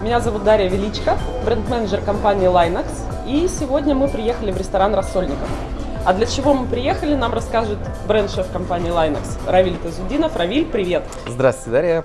Меня зовут Дарья Величко, бренд-менеджер компании Linex. И сегодня мы приехали в ресторан «Рассольников». А для чего мы приехали, нам расскажет бренд-шеф компании Linex Равиль Тазудинов. Равиль, привет! Здравствуйте, Дарья!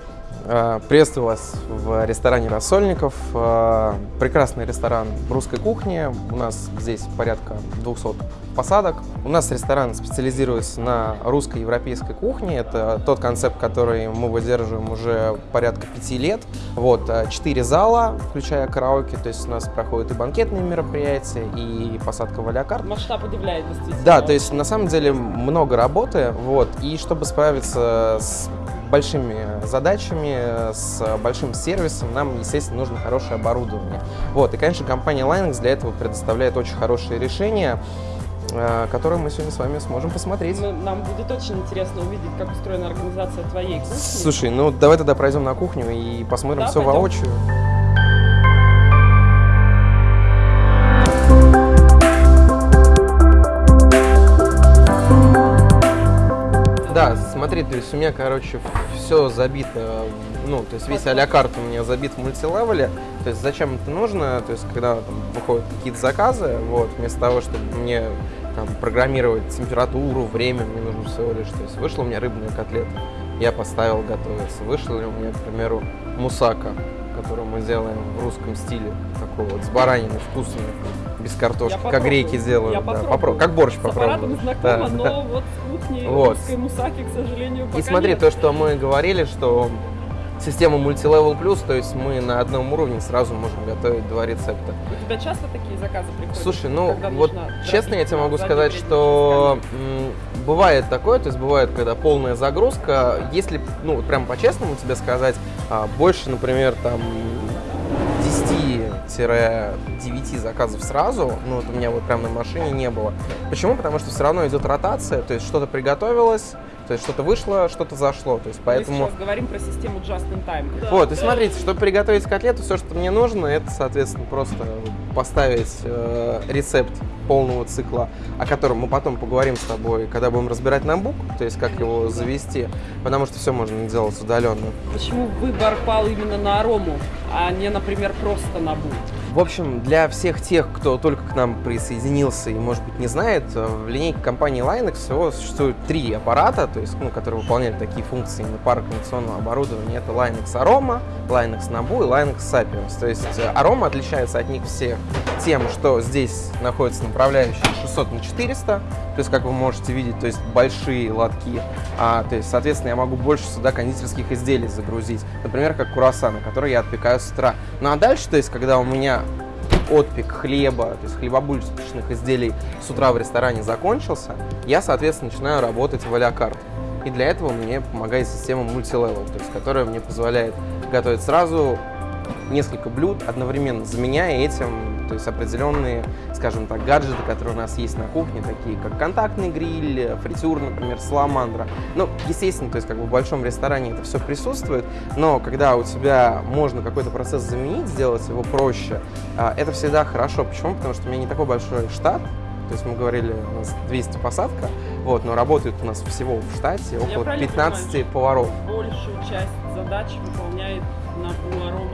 А, приветствую вас в ресторане «Рассольников». А, прекрасный ресторан русской кухни. У нас здесь порядка 200 посадок. У нас ресторан специализируется на русской европейской кухне. Это тот концепт, который мы выдерживаем уже порядка пяти лет. Вот, а, четыре зала, включая караоке, то есть у нас проходят и банкетные мероприятия, и посадка в алякарт. Масштаб удивляет, действительно. Да, то есть на самом деле много работы, вот, и чтобы справиться с большими задачами, с большим сервисом, нам, естественно, нужно хорошее оборудование. Вот, и, конечно, компания Linux для этого предоставляет очень хорошие решения, э, которые мы сегодня с вами сможем посмотреть. Нам будет очень интересно увидеть, как устроена организация твоей кухни. Слушай, ну давай тогда пройдем на кухню и посмотрим да, все пойдем. воочию. Смотри, то есть у меня, короче, все забито, ну, то есть весь а карт у меня забит в мультилевеле, то есть зачем это нужно, то есть когда там выходят какие-то заказы, вот, вместо того, чтобы мне там программировать температуру, время, мне нужно всего лишь, то есть вышла у меня рыбная котлета, я поставил готовиться, вышла ли у меня, к примеру, мусака, которую мы делаем в русском стиле, такой вот, с бараниной, вкусной, без картошки, я как греки делают. Я да, попробую. Как борщ попробую. знакома, да, но да. вот с кухней вот. русской мусаки, к сожалению, пока И смотри, нет. то, что мы говорили, что система Multilevel Plus, то есть мы на одном уровне сразу можем готовить два рецепта. У тебя часто такие заказы приходят? Слушай, ну вот честно я тебе могу сказать, что бывает такое, то есть бывает, когда полная загрузка, если, ну вот прям по-честному тебе сказать, а, больше, например, там 10-9 заказов сразу, ну вот у меня вот прям на машине не было. Почему? Потому что все равно идет ротация, то есть что-то приготовилось, то есть что-то вышло, что-то зашло. То есть поэтому... Мы сейчас говорим про систему Just in Time. Да. Вот, и смотрите, чтобы приготовить котлету, все, что мне нужно, это, соответственно, просто поставить э, рецепт полного цикла, о котором мы потом поговорим с тобой, когда будем разбирать ноутбук, то есть как его завести, потому что все можно делать удаленно. Почему выбор пал именно на арому, а не, например, просто на бук? В общем, для всех тех, кто только к нам присоединился и, может быть, не знает, в линейке компании Linux всего существует три аппарата, то есть, ну, которые выполняют такие функции на пара кондиционного оборудования. Это Linux Aroma, Linux Nabu и Linux Sapiens. То есть э, Aroma отличается от них всех тем, что здесь находится направляющая 600 на 400, то есть, как вы можете видеть, то есть большие лотки, а, то есть, соответственно, я могу больше сюда кондитерских изделий загрузить, например, как круассаны, которые я отпекаю с утра. Ну а дальше, то есть, когда у меня отпек хлеба, то есть хлебобулочных изделий с утра в ресторане закончился, я, соответственно, начинаю работать в а И для этого мне помогает система мультилевел, то есть которая мне позволяет готовить сразу несколько блюд, одновременно заменяя этим то есть определенные, скажем так, гаджеты, которые у нас есть на кухне, такие как контактный гриль, фритюр, например, саламандра. Ну, естественно, то есть как бы в большом ресторане это все присутствует, но когда у тебя можно какой-то процесс заменить, сделать его проще, а, это всегда хорошо. Почему? Потому что у меня не такой большой штат, то есть мы говорили, у нас 200 посадка, вот, но работает у нас всего в штате около 15 понимаю, поваров. Большую часть задач выполняет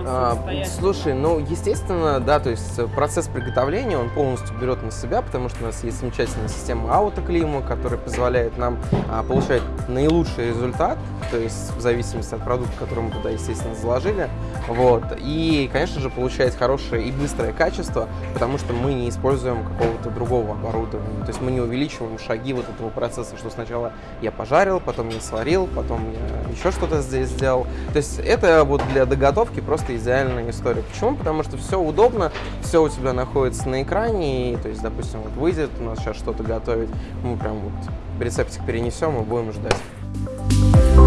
а, Слушай, ну, естественно, да, то есть процесс приготовления, он полностью берет на себя, потому что у нас есть замечательная система аутоклима, которая позволяет нам а, получать наилучший результат, то есть в зависимости от продукта, который мы туда, естественно, заложили, вот, и, конечно же, получать хорошее и быстрое качество, потому что мы не используем какого-то другого оборудования, то есть мы не увеличиваем шаги вот этого процесса, что сначала я пожарил, потом я сварил, потом я еще что-то здесь сделал, то есть это вот для доготовки просто идеальная история. Почему? Потому что все удобно, все у тебя находится на экране, и, то есть, допустим, вот выйдет у нас сейчас что-то готовить, мы прям вот рецептик перенесем и будем ждать.